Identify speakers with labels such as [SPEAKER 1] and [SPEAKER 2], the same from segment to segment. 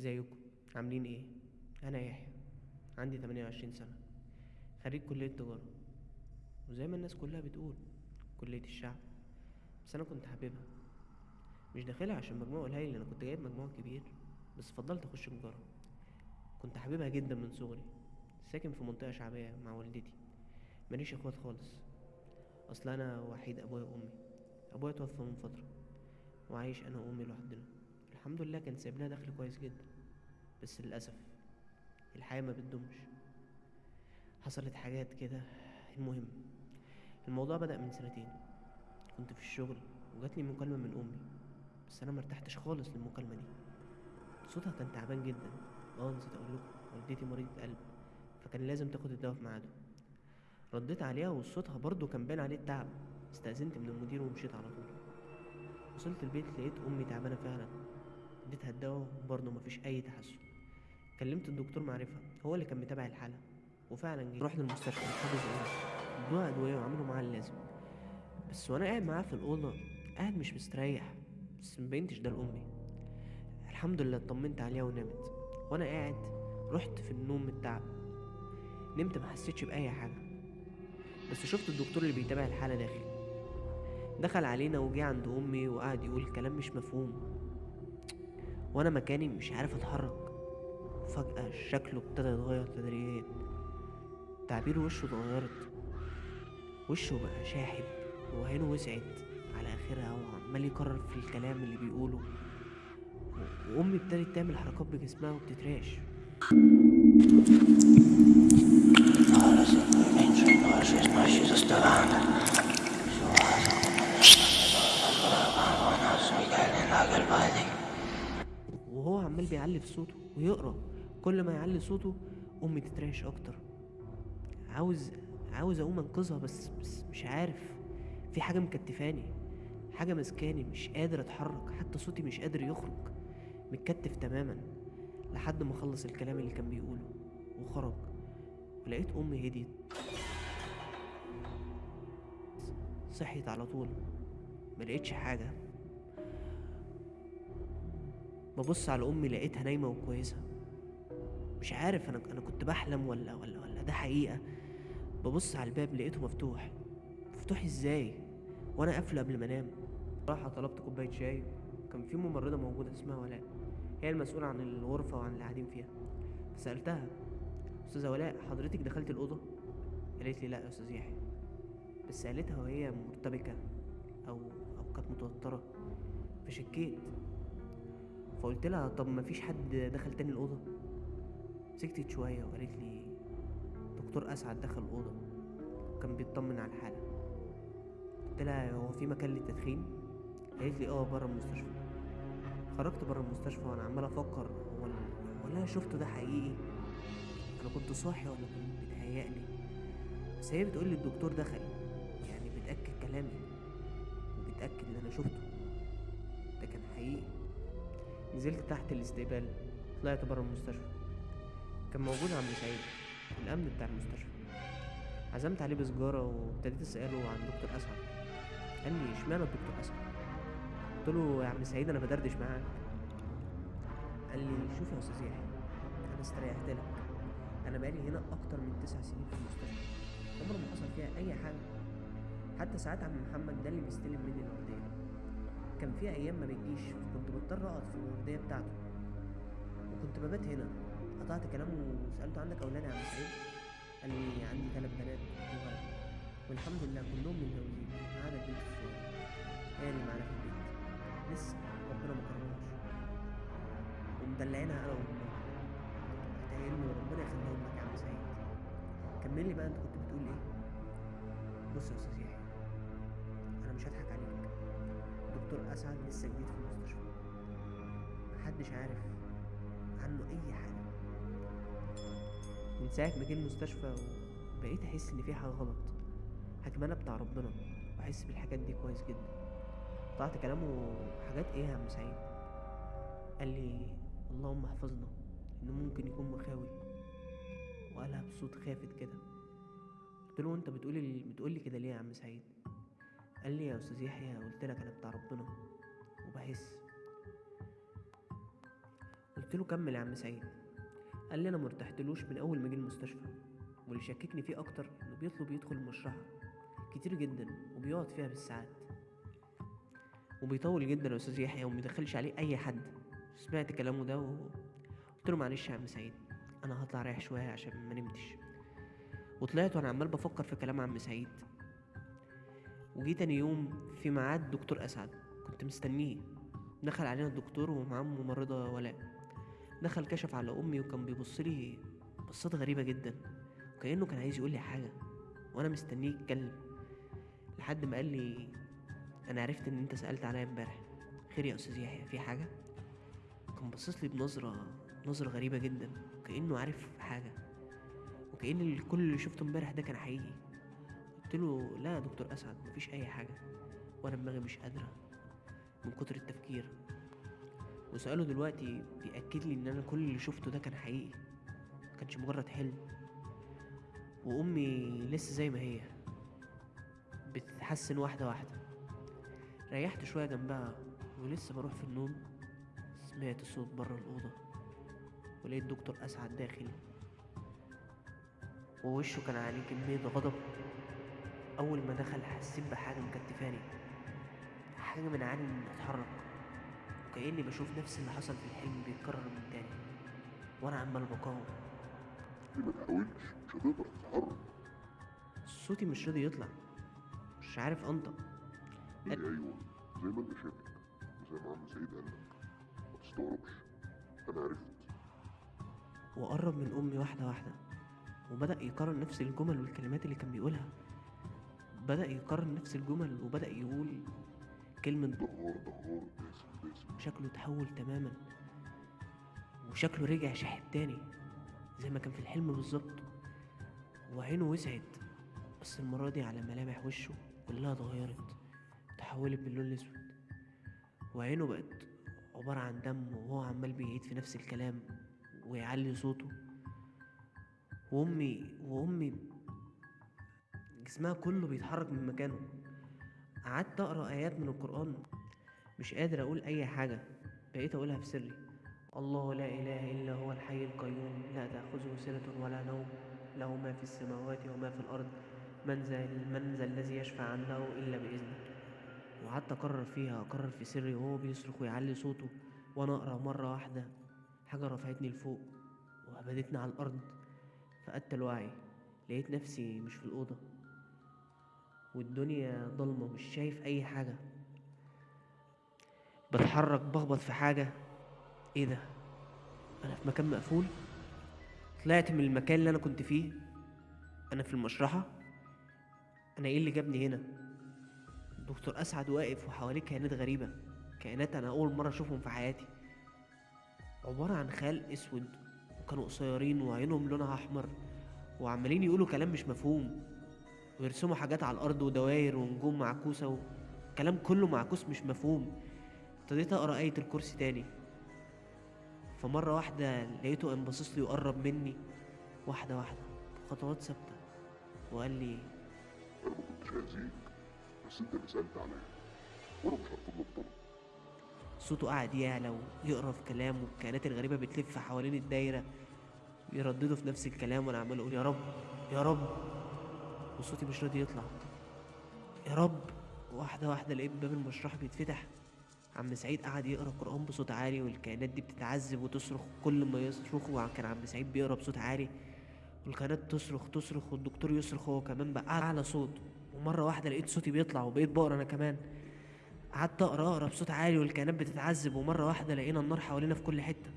[SPEAKER 1] ازيكم؟ عاملين إيه؟ أنا يحيى عندي 28 سنة خريج كلية تجارة. وزي ما الناس كلها بتقول كلية الشعب. بس أنا كنت حاببها. مش داخلها عشان مجموع قليل أنا كنت جايب مجموع كبير. بس فضلت أخش تجارة. كنت حاببها جدا من صغري. ساكن في منطقة شعبية مع والدتي. ماليش إخوات خالص. أصل أنا وحيد أبويا وأمي. أبويا توفى من فترة. وعايش أنا وأمي لوحدنا. الحمد لله كان لنا دخل كويس جدا بس للأسف الحياة ما بتدومش. حصلت حاجات كده المهم الموضوع بدأ من سنتين. كنت في الشغل وجاتلي مكالمة من أمي بس أنا مرتحتش خالص للمكالمة دي. صوتها كان تعبان جدا. آه نسيت أقول لكم والدتي مريضة قلب فكان لازم تاخد الدواء في ميعاده. رديت عليها وصوتها برضه كان باين عليه التعب. استأذنت من المدير ومشيت على طول. وصلت البيت لقيت أمي تعبانة فعلا. اديتها الدواء وبرضه مفيش أي تحسن. كلمت الدكتور معرفة هو اللي كان متابع الحالة وفعلا جه. رحنا المستشفى حجز إيه ادوها أدوية وعملوا معاه اللازم. بس وأنا قاعد معاه في الأوضة قاعد مش مستريح. بس مبينتش ده لأمي. الحمد لله اطمنت عليها ونامت. وأنا قاعد رحت في النوم من التعب نمت ما حسيتش بأي حاجة. بس شفت الدكتور اللي بيتابع الحالة داخل. دخل علينا وجه عند أمي وقعد يقول كلام مش مفهوم. وأنا مكاني مش عارف أتحرك. فجأة شكله ابتدى يتغير تدريجيا. تعبير وشه اتغيرت. وشه بقى شاحب وعينه وسعت. على آخرها وعمال يكرر في الكلام اللي بيقوله. و- وأمي ابتدت تعمل حركات بجسمها وبتترعش. عمال بيعلي في صوته ويقرأ. كل ما يعلي صوته أمي تترعش أكتر. عاوز عاوز أقوم أنقذها بس بس مش عارف. في حاجة مكتفاني. حاجة مسكاني مش قادر أتحرك. حتى صوتي مش قادر يخرج. متكتف تماما لحد ما خلص الكلام اللي كان بيقوله وخرج. ولقيت أمي هديت. صحيت على طول. ملقتش حاجة. ببص على أمي لقيتها نايمة وكويسة. مش عارف أنا أنا كنت بحلم ولا ولا ولا ده حقيقة؟ ببص على الباب لقيته مفتوح. مفتوح إزاي؟ وأنا قافله قبل ما أنام. راح طلبت كوباية شاي. كان في ممرضة موجودة اسمها ولاء. هي المسؤولة عن الغرفة وعن اللي قاعدين فيها. فسألتها أستاذة ولاء حضرتك دخلت الأوضة؟ قالت لي لا يا أستاذ يحيى. بس قالتها وهي مرتبكة أو أو كانت متوترة. فشكيت. فقلت لها طب ما فيش حد دخل تاني الأوضة؟ سكتت شوية وقالت لي دكتور أسعد دخل الأوضة كان بيطمن على الحالة. قلت لها هو في مكان للتدخين؟ قالت لي آه بره المستشفى. خرجت بره المستشفى وأنا عمال أفكر هو ال- هو اللي أنا شفته ده حقيقي؟ أنا كنت صاحي ولا كنت بيتهيألي؟ بس هي بتقول لي الدكتور دخل. يعني بتأكد كلامي وبتأكد اللي أنا شفته. نزلت تحت الاستقبال طلعت بره المستشفى. كان موجود عم سعيد الأمن بتاع المستشفى. عزمت عليه بسجارة وابتديت أسأله عن دكتور أسعد. قال لي إشمعنى الدكتور أسعد؟ قلت له يا عم سعيد أنا بدردش معاك. قال لي شوف يا أستاذ يحيى أنا استريحت لك. أنا بقالي هنا أكتر من تسع سنين في المستشفى. عمر ما حصل فيها أي حاجة. حتى ساعات عم محمد ده اللي بيستلم مني الوردية كان في أيام ما بتجيش كنت بضطر أقعد في الوردية بتاعته. وكنت ببات هنا. قطعت كلامه وسألته عندك أولاد يا عم سعيد قال لي عندي ثلاث بنات وولد والحمد لله كلهم متجوزين. ما عدا البنت الصغيرة. هي اللي معانا في البيت. لسه ربنا ما كرمهاش. ومدلعينها أنا وأمها. ادعي له ربنا يخليهم لك يا عم سعيد. كمل لي بقى أنت كنت بتقول إيه؟ بص يا أستاذ دكتور أسعد لسه جديد في المستشفى. محدش عارف عنه أي حاجة. من ساعة ما جه المستشفى بقيت أحس إن في حاجة غلط أنا بتاع ربنا وأحس بالحاجات دي كويس جدا. قطعت كلامه حاجات إيه يا عم سعيد؟ قال لي اللهم احفظنا إنه ممكن يكون مخاوي. وقالها بصوت خافت كده. قلت له أنت بتقولي بتقولي كده ليه يا عم سعيد؟ قال لي يا أستاذ يحيى قلت لك أنا بتاع ربنا وبحس قلت قلت له كمل يا عم سعيد. قال لي أنا مرتحتلوش من أول ما جه المستشفى واللي شككني فيه أكتر إنه بيطلب يدخل المشرحه كتير جدا وبيقعد فيها بالساعات. وبيطول جدا يا أستاذ يحيى وميدخلش عليه أي حد. سمعت كلامه ده وقلت له معلش يا عم سعيد أنا هطلع اريح شوية عشان ما نمتش. وطلعت وأنا عمال بفكر في كلام عم سعيد. وجي تاني يوم في ميعاد دكتور أسعد كنت مستنيه. دخل علينا الدكتور ومعاه ممرضة ولاء. دخل كشف على أمي وكان بيبص لي بصات غريبة جدا وكأنه كان عايز يقول لي حاجة وأنا مستنيه يتكلم. لحد ما قال لي أنا عرفت إن أنت سألت عليا إمبارح. خير يا أستاذ يحيى في حاجة؟ كان باصص لي بنظرة نظرة غريبة جدا وكأنه عارف حاجة وكأن ال- كل اللي شفته إمبارح ده كان حقيقي. قلت له لا يا دكتور أسعد مفيش أي حاجة وأنا دماغي مش قادرة من كتر التفكير. وسؤاله دلوقتي بيأكد لي إن أنا كل اللي شفته ده كان حقيقي مكانش مجرد حلم. وأمي لسه زي ما هي بتتحسن واحدة واحدة. ريحت شوية جنبها ولسه بروح في النوم سمعت صوت بره الأوضة ولقيت دكتور أسعد داخل. ووشه كان عليه كمية غضب. أول ما دخل حسيت بحاجة مكتفاني حاجة من عالي إني أتحرك وكأني بشوف نفس اللي حصل في الحلم بيتكرر من تاني وأنا عمال بقاوم.
[SPEAKER 2] ما تحاولش مش هتقدر تتحرك.
[SPEAKER 1] صوتي مش راضي يطلع مش عارف أنطق.
[SPEAKER 2] هي أيوه زي ما أنت شاكك وزي ما عم سعيد قال لك. ما تستغربش أنا عرفت.
[SPEAKER 1] وقرب من أمي واحدة واحدة وبدأ يكرر نفس الجمل والكلمات اللي كان بيقولها. بدأ يكرر نفس الجمل وبدأ يقول كلمة
[SPEAKER 2] دهار دهار باسم باسم.
[SPEAKER 1] شكله اتحول تماما. وشكله رجع شاحب تاني زي ما كان في الحلم بالظبط. وعينه وسعت بس المرة دي على ملامح وشه كلها اتغيرت تحولت باللون الأسود. وعينه بقت عبارة عن دم وهو عمال بيعيد في نفس الكلام ويعلي صوته. وأمي وأمي جسمها كله بيتحرك من مكانه. قعدت أقرأ آيات من القرآن. مش قادر أقول أي حاجة. بقيت أقولها في سري. الله لا إله إلا هو الحي القيوم. لا تأخذه سنة ولا نوم. له ما في السماوات وما في الأرض. من ذا من ذا الذي يشفع عنده إلا بإذنه. وقعدت أكرر فيها أكرر في سري وهو بيصرخ ويعلي صوته. وأنا أقرأ مرة واحدة. حاجة رفعتني لفوق وهبدتني على الأرض. فقدت الوعي. لقيت نفسي مش في الأوضة. والدنيا ضلمة مش شايف أي حاجة. بتحرك بخبط في حاجة. إيه ده؟ أنا في مكان مقفول؟ طلعت من المكان اللي أنا كنت فيه. أنا في المشرحة. أنا إيه اللي جابني هنا؟ دكتور أسعد واقف وحواليه كائنات غريبة. كائنات أنا أول مرة أشوفهم في حياتي. عبارة عن خيال أسود وكانوا قصيرين وعينهم لونها أحمر وعمالين يقولوا كلام مش مفهوم. ويرسموا حاجات على الأرض ودواير ونجوم معكوسة وكلام كله معكوس مش مفهوم. ابتديت أقرأ آية الكرسي تاني. فمرة واحدة لقيته قام باصص لي وقرب مني. واحدة واحدة بخطوات ثابتة. وقال لي
[SPEAKER 2] أنا ما كنتش هأذيك بس انت اللي سألت عليا. وأنا مش لك طلب.
[SPEAKER 1] صوته قعد يعلى ويقرأ في كلام والكائنات الغريبة بتلف حوالين الدايرة يرددوا في نفس الكلام وأنا عمال أقول يا رب يا رب. وصوتي مش راضي يطلع. يا رب واحدة واحدة لقيت باب المشرحة بيتفتح. عم سعيد قعد يقرأ قرآن بصوت عالي والكائنات دي بتتعذب وتصرخ كل ما يصرخوا كان عم سعيد بيقرأ بصوت عالي. والكائنات تصرخ تصرخ والدكتور يصرخ هو كمان بقى أعلى صوت. ومرة واحدة لقيت صوتي بيطلع وبقيت بقرأ أنا كمان. قعدت أقرأ أقرأ بصوت عالي والكائنات بتتعذب. ومرة واحدة لقينا النار حوالينا في كل حتة.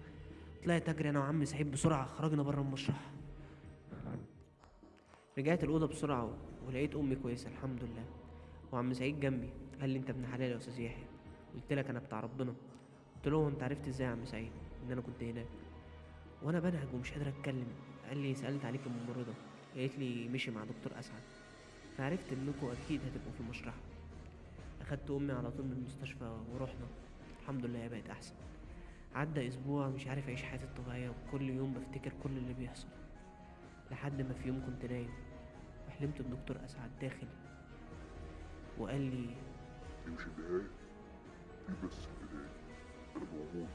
[SPEAKER 1] طلعت أجري أنا وعم سعيد بسرعة خرجنا بره المشرحة رجعت الأوضة بسرعة ولقيت أمي كويسة الحمد لله. وعم سعيد جنبي؟ قال لي أنت ابن حلال يا أستاذ يحيى. قلت لك أنا بتاع ربنا. قلت له أنت عرفت إزاي يا عم سعيد إن أنا كنت هناك؟ وأنا بنهج ومش قادر أتكلم. قال لي سألت عليك الممرضة قالت لي مشي مع دكتور أسعد. فعرفت إنكم أكيد هتبقوا في المشرحة أخدت أمي على طول من المستشفى ورحنا. الحمد لله هي بقت أحسن. عدى أسبوع مش عارف أعيش حياتي الطبيعية وكل يوم بفتكر كل اللي بيحصل لحد ما في يوم كنت نايم. وحلمت بدكتور أسعد داخل وقال لي
[SPEAKER 2] دي مش النهاية دي بس البداية. أنا موجود.